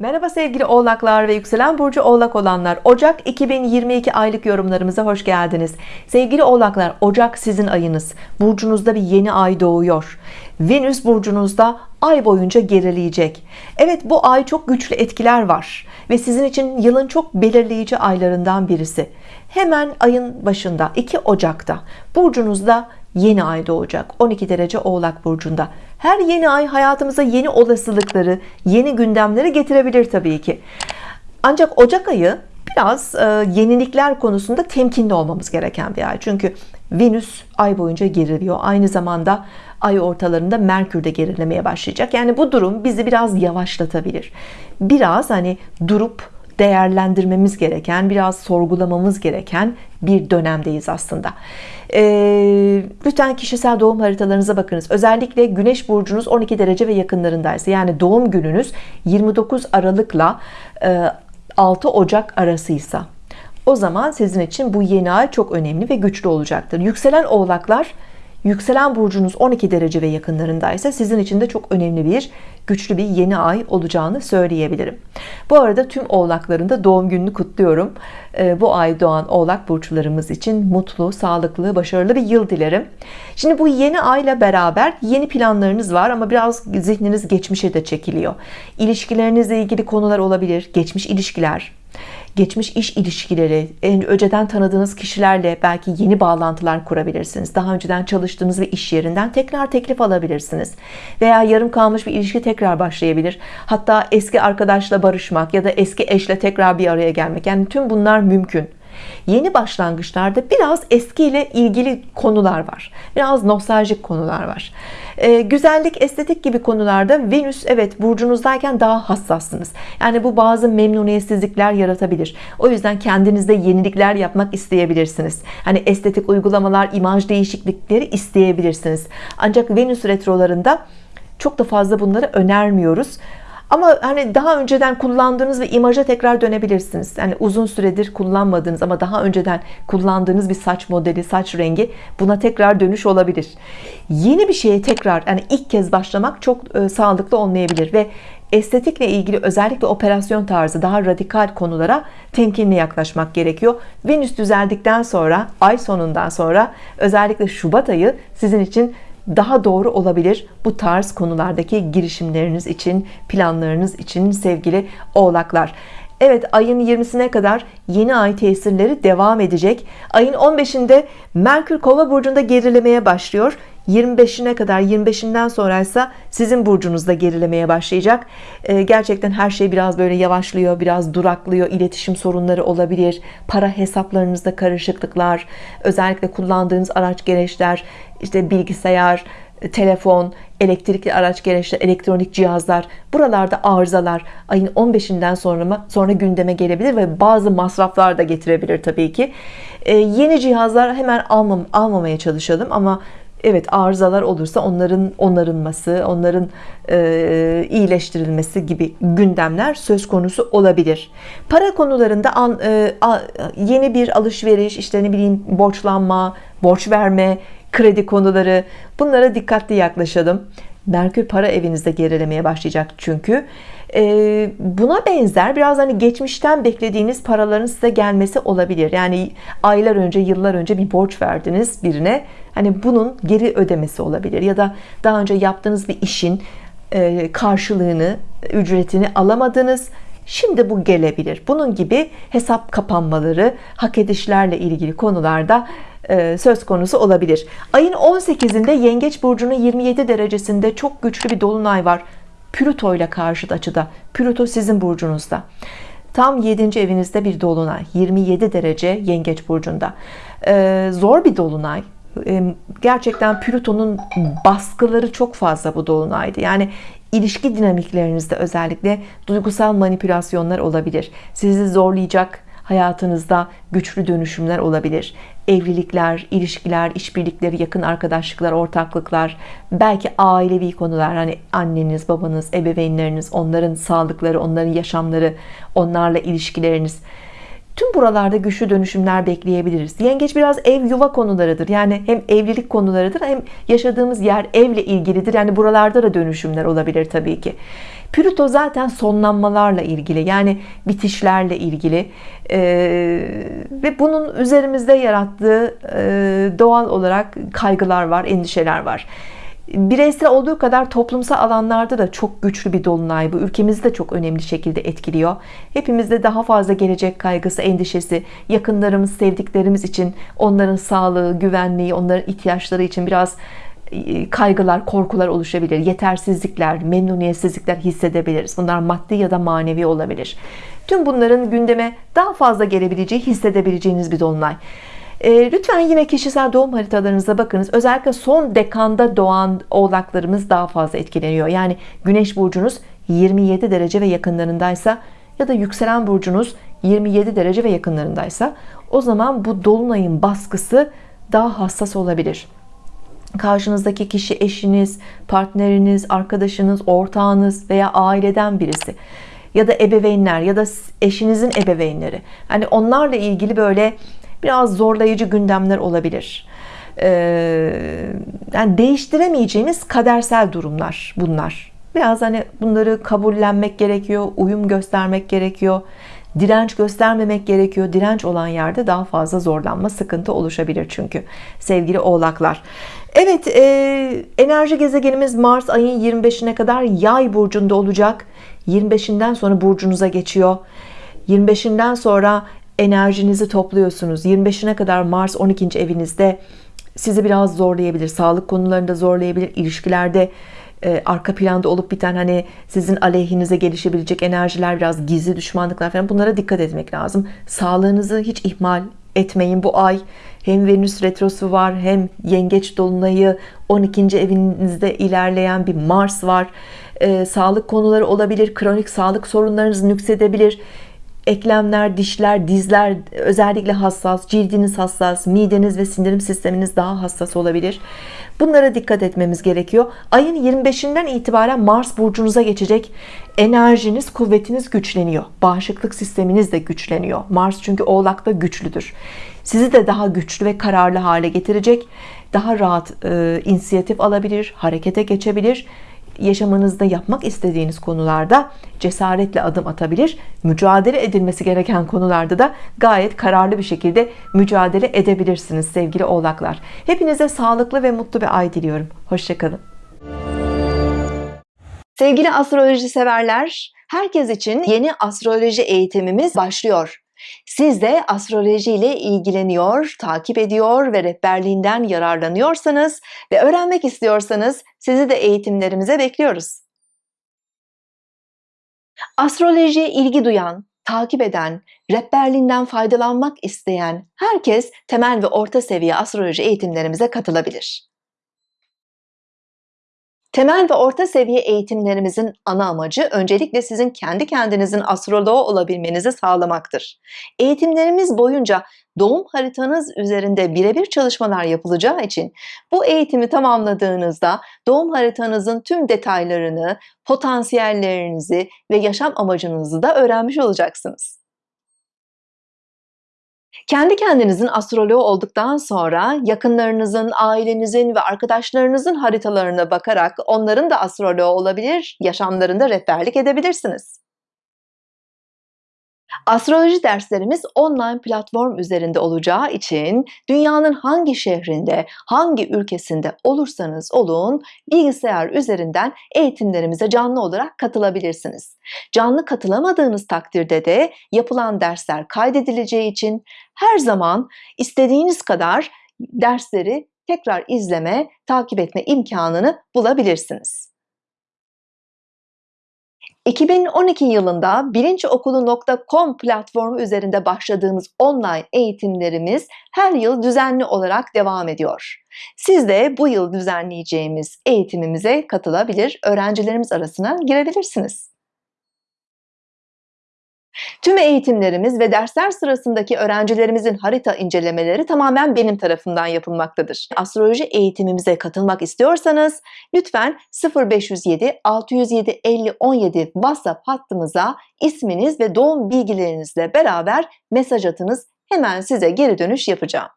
Merhaba sevgili oğlaklar ve yükselen burcu oğlak olanlar. Ocak 2022 aylık yorumlarımıza hoş geldiniz. Sevgili oğlaklar Ocak sizin ayınız. Burcunuzda bir yeni ay doğuyor. Venüs burcunuzda ay boyunca gerileyecek. Evet bu ay çok güçlü etkiler var ve sizin için yılın çok belirleyici aylarından birisi. Hemen ayın başında 2 Ocak'ta burcunuzda yeni ay doğacak. 12 derece oğlak burcunda. Her yeni ay hayatımıza yeni olasılıkları yeni gündemleri getirebilir Tabii ki. Ancak Ocak ayı biraz e, yenilikler konusunda temkinli olmamız gereken bir ay. Çünkü Venüs ay boyunca geriliyor. Aynı zamanda ay ortalarında Merkür de gerilemeye başlayacak. Yani bu durum bizi biraz yavaşlatabilir. Biraz hani durup değerlendirmemiz gereken biraz sorgulamamız gereken bir dönemdeyiz aslında. E, lütfen kişisel doğum haritalarınıza bakınız. Özellikle Güneş burcunuz 12 derece ve yakınlarındaysa yani doğum gününüz 29 Aralık'la e, 6 Ocak arasıysa o zaman sizin için bu yeni ay çok önemli ve güçlü olacaktır. Yükselen oğlaklar yükselen burcunuz 12 derece ve yakınlarındaysa sizin için de çok önemli bir güçlü bir yeni ay olacağını söyleyebilirim. Bu arada tüm oğlakların da doğum gününü kutluyorum. Ee, bu ay doğan oğlak burçlarımız için mutlu sağlıklı başarılı bir yıl dilerim. Şimdi bu yeni ayla beraber yeni planlarınız var ama biraz zihniniz geçmişe de çekiliyor. İlişkilerinizle ilgili konular olabilir geçmiş ilişkiler geçmiş iş ilişkileri en önceden tanıdığınız kişilerle belki yeni bağlantılar kurabilirsiniz. Daha önceden çalıştığınız bir iş yerinden tekrar teklif alabilirsiniz. Veya yarım kalmış bir ilişki tekrar başlayabilir. Hatta eski arkadaşla barışmak ya da eski eşle tekrar bir araya gelmek. Yani tüm bunlar mümkün yeni başlangıçlarda biraz eskiyle ilgili konular var. Biraz nostaljik konular var. Ee, güzellik estetik gibi konularda Venüs evet burcunuzdayken daha hassassınız. Yani bu bazı memnuniyetsizlikler yaratabilir. O yüzden kendinizde yenilikler yapmak isteyebilirsiniz. Hani estetik uygulamalar imaj değişiklikleri isteyebilirsiniz. Ancak Venüs retrolarında çok da fazla bunları önermiyoruz ama hani daha önceden kullandığınız bir imaja tekrar dönebilirsiniz. Yani uzun süredir kullanmadığınız ama daha önceden kullandığınız bir saç modeli saç rengi buna tekrar dönüş olabilir. Yeni bir şeye tekrar yani ilk kez başlamak çok e, sağlıklı olmayabilir ve estetikle ilgili özellikle operasyon tarzı daha radikal konulara temkinli yaklaşmak gerekiyor. Venüs düzeldikten sonra ay sonundan sonra özellikle Şubat ayı sizin için daha doğru olabilir bu tarz konulardaki girişimleriniz için planlarınız için sevgili oğlaklar. Evet ayın 20'sine kadar yeni ay tesirleri devam edecek. Ayın 15'inde Merkür kova burcunda gerilemeye başlıyor 25'ine kadar 25'inden sonraysa sizin burcunuzda gerilemeye başlayacak. Ee, gerçekten her şey biraz böyle yavaşlıyor biraz duraklıyor. İletişim sorunları olabilir para hesaplarınızda karışıklıklar özellikle kullandığınız araç gereçler işte bilgisayar telefon elektrikli araç gereçler elektronik cihazlar buralarda arızalar ayın 15'inden sonra sonra gündeme gelebilir ve bazı masraflar da getirebilir Tabii ki. Ee, yeni cihazlar hemen almam, almamaya çalışalım ama Evet arızalar olursa onların onarılması, onların e, iyileştirilmesi gibi gündemler söz konusu olabilir. Para konularında an, e, a, yeni bir alışveriş, işte ne bileyim borçlanma, borç verme, kredi konuları bunlara dikkatli yaklaşalım. Merkür para evinizde gerilemeye başlayacak çünkü. E, buna benzer biraz hani geçmişten beklediğiniz paraların size gelmesi olabilir. Yani aylar önce yıllar önce bir borç verdiniz birine. Hani bunun geri ödemesi olabilir. Ya da daha önce yaptığınız bir işin e, karşılığını ücretini alamadınız. Şimdi bu gelebilir. Bunun gibi hesap kapanmaları, hak edişlerle ilgili konularda söz konusu olabilir. Ayın 18'inde Yengeç burcunun 27 derecesinde çok güçlü bir dolunay var. Plüto ile karşıt açıda. Plüto sizin burcunuzda. Tam 7. evinizde bir dolunay. 27 derece Yengeç burcunda. E, zor bir dolunay e, gerçekten Plüton'un baskıları çok fazla bu dolunaydı yani ilişki dinamiklerinizde özellikle duygusal manipülasyonlar olabilir sizi zorlayacak hayatınızda güçlü dönüşümler olabilir evlilikler ilişkiler işbirlikleri yakın arkadaşlıklar ortaklıklar belki ailevi konular hani anneniz babanız ebeveynleriniz onların sağlıkları onların yaşamları onlarla ilişkileriniz Tüm buralarda güçlü dönüşümler bekleyebiliriz. Yengeç biraz ev yuva konularıdır. Yani hem evlilik konularıdır hem yaşadığımız yer evle ilgilidir. Yani buralarda da dönüşümler olabilir tabii ki. Plüto zaten sonlanmalarla ilgili yani bitişlerle ilgili ee, ve bunun üzerimizde yarattığı e, doğal olarak kaygılar var endişeler var bireysel olduğu kadar toplumsal alanlarda da çok güçlü bir dolunay bu. Ülkemizi de çok önemli şekilde etkiliyor. Hepimizde daha fazla gelecek kaygısı endişesi yakınlarımız sevdiklerimiz için onların sağlığı güvenliği onların ihtiyaçları için biraz e, kaygılar korkular oluşabilir. Yetersizlikler memnuniyetsizlikler hissedebiliriz. Bunlar maddi ya da manevi olabilir. Tüm bunların gündeme daha fazla gelebileceği hissedebileceğiniz bir dolunay e, lütfen yine kişisel doğum haritalarınıza bakınız. Özellikle son dekanda doğan oğlaklarımız daha fazla etkileniyor. Yani güneş burcunuz 27 derece ve yakınlarındaysa ya da yükselen burcunuz 27 derece ve yakınlarındaysa o zaman bu dolunayın baskısı daha hassas olabilir. Karşınızdaki kişi eşiniz partneriniz arkadaşınız ortağınız veya aileden birisi ya da ebeveynler ya da eşinizin ebeveynleri. Hani onlarla ilgili böyle biraz zorlayıcı gündemler olabilir. Ee, yani değiştiremeyeceğiniz kadersel durumlar bunlar. Biraz hani bunları kabullenmek gerekiyor uyum göstermek gerekiyor direnç göstermemek gerekiyor. Direnç olan yerde daha fazla zorlanma sıkıntı oluşabilir çünkü sevgili oğlaklar. Evet e, enerji gezegenimiz Mars ayın 25'ine kadar yay burcunda olacak. 25'inden sonra burcunuza geçiyor. 25'inden sonra enerjinizi topluyorsunuz. 25'ine kadar Mars 12. evinizde sizi biraz zorlayabilir. Sağlık konularında zorlayabilir. İlişkilerde e, arka planda olup biten hani sizin aleyhinize gelişebilecek enerjiler biraz gizli düşmanlıklar falan bunlara dikkat etmek lazım. Sağlığınızı hiç ihmal etmeyin. Bu ay hem Venüs retrosu var hem yengeç dolunayı 12. evinizde ilerleyen bir Mars var. Ee, sağlık konuları olabilir kronik sağlık sorunlarınız nüksedebilir eklemler, dişler, dizler özellikle hassas, cildiniz hassas, mideniz ve sindirim sisteminiz daha hassas olabilir. Bunlara dikkat etmemiz gerekiyor. Ayın 25'inden itibaren Mars burcunuza geçecek. Enerjiniz, kuvvetiniz güçleniyor. Bağışıklık sisteminiz de güçleniyor. Mars çünkü Oğlak'ta güçlüdür. Sizi de daha güçlü ve kararlı hale getirecek. Daha rahat e, inisiyatif alabilir, harekete geçebilir yaşamınızda yapmak istediğiniz konularda cesaretle adım atabilir. Mücadele edilmesi gereken konularda da gayet kararlı bir şekilde mücadele edebilirsiniz sevgili oğlaklar. Hepinize sağlıklı ve mutlu bir ay diliyorum. Hoşçakalın sevgili astroloji severler herkes için yeni astroloji eğitimimiz başlıyor siz de astroloji ile ilgileniyor, takip ediyor ve rehberliğinden yararlanıyorsanız ve öğrenmek istiyorsanız sizi de eğitimlerimize bekliyoruz. Astrolojiye ilgi duyan, takip eden, rehberliğinden faydalanmak isteyen herkes temel ve orta seviye astroloji eğitimlerimize katılabilir. Temel ve orta seviye eğitimlerimizin ana amacı öncelikle sizin kendi kendinizin astroloğu olabilmenizi sağlamaktır. Eğitimlerimiz boyunca doğum haritanız üzerinde birebir çalışmalar yapılacağı için bu eğitimi tamamladığınızda doğum haritanızın tüm detaylarını, potansiyellerinizi ve yaşam amacınızı da öğrenmiş olacaksınız. Kendi kendinizin astroloğu olduktan sonra yakınlarınızın, ailenizin ve arkadaşlarınızın haritalarına bakarak onların da astroloğu olabilir, yaşamlarında rehberlik edebilirsiniz. Astroloji derslerimiz online platform üzerinde olacağı için dünyanın hangi şehrinde, hangi ülkesinde olursanız olun bilgisayar üzerinden eğitimlerimize canlı olarak katılabilirsiniz. Canlı katılamadığınız takdirde de yapılan dersler kaydedileceği için her zaman istediğiniz kadar dersleri tekrar izleme, takip etme imkanını bulabilirsiniz. 2012 yılında bilinçokulu.com platformu üzerinde başladığımız online eğitimlerimiz her yıl düzenli olarak devam ediyor. Siz de bu yıl düzenleyeceğimiz eğitimimize katılabilir, öğrencilerimiz arasına girebilirsiniz. Tüm eğitimlerimiz ve dersler sırasındaki öğrencilerimizin harita incelemeleri tamamen benim tarafından yapılmaktadır. Astroloji eğitimimize katılmak istiyorsanız lütfen 0507 607 50 17 WhatsApp hattımıza isminiz ve doğum bilgilerinizle beraber mesaj atınız. Hemen size geri dönüş yapacağım.